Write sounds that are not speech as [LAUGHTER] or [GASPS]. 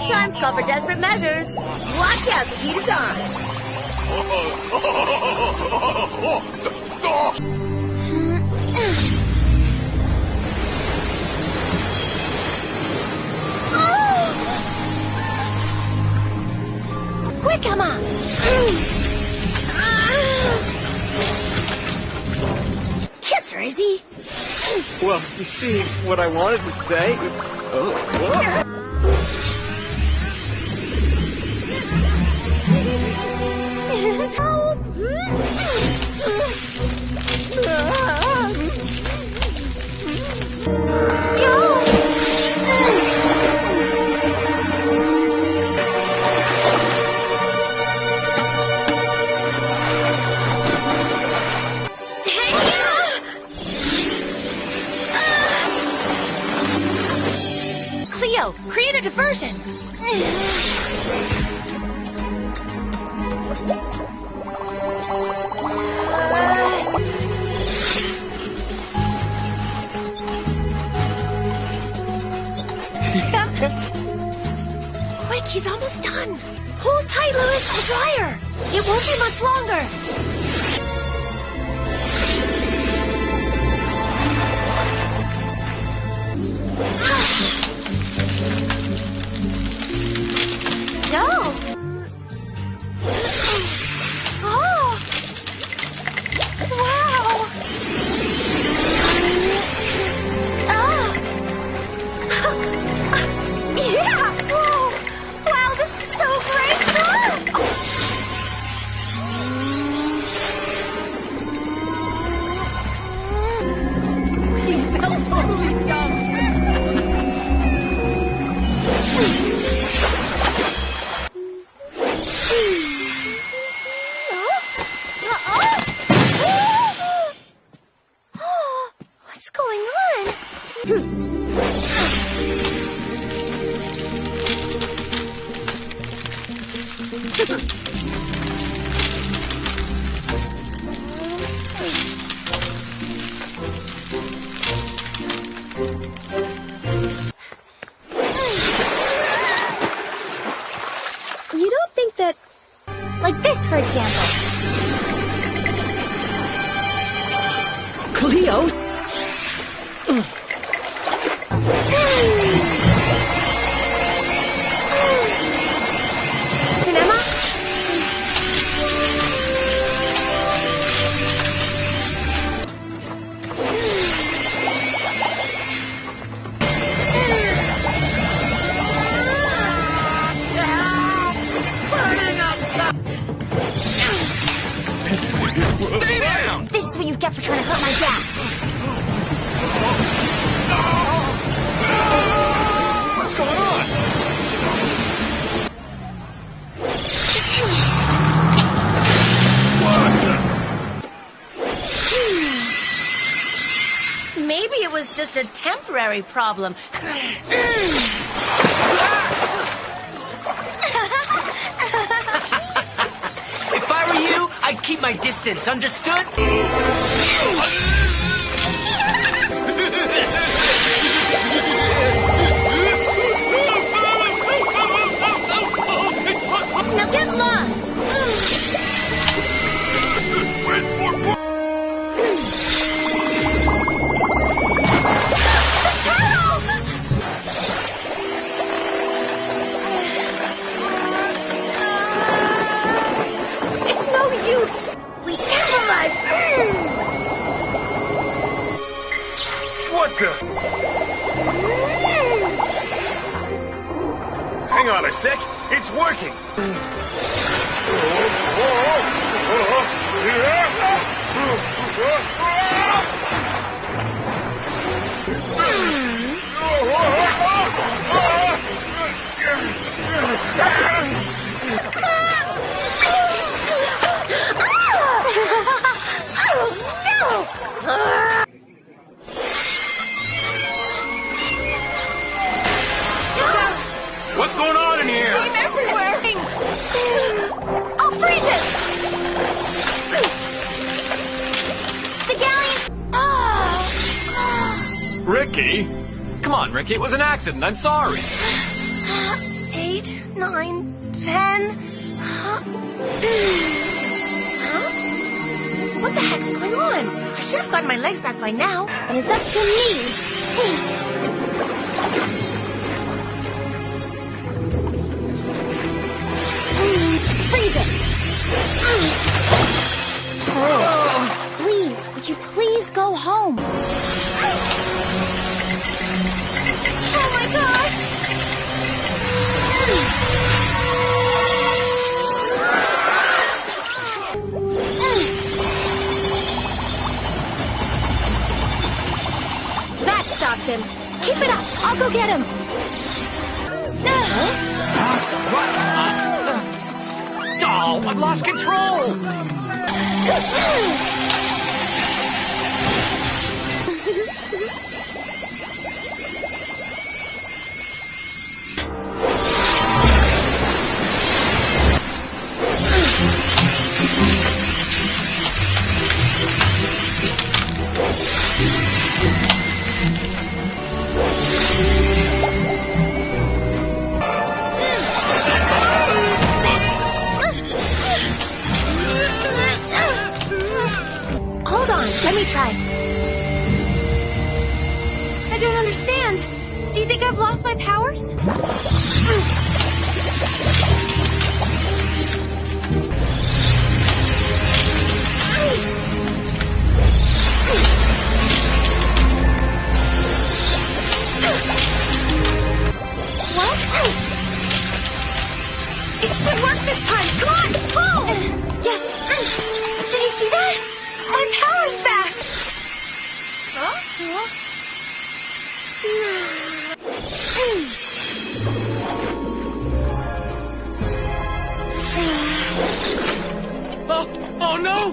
Desperate times call for desperate measures. Watch out, the heat is on. Stop! [GASPS] Quick, Emma! [SIGHS] Kiss her, Izzy! Well, you see, what I wanted to say. Oh, whoa. Leo, create a diversion! [LAUGHS] Quick, he's almost done! Hold tight, Louis, the dryer! It won't be much longer! Ah! Cinema? [CLEARS THROAT] was just a temporary problem. If I were you, I'd keep my distance, understood? A sec. It's working. [CLEARS THROAT] Oh, oh, oh, Ricky? Come on, Ricky. It was an accident. I'm sorry. Eight, nine, ten. Huh? What the heck's going on? I should have gotten my legs back by now. And it's up to me. Freeze it. Ah. Oh, please, would you please go home? Oh him. Keep it up. I'll go get him. Oh, I've lost control! [LAUGHS] don't understand. Do you think I've lost my powers? What? It should work this time. Come on, pull! Oh, no!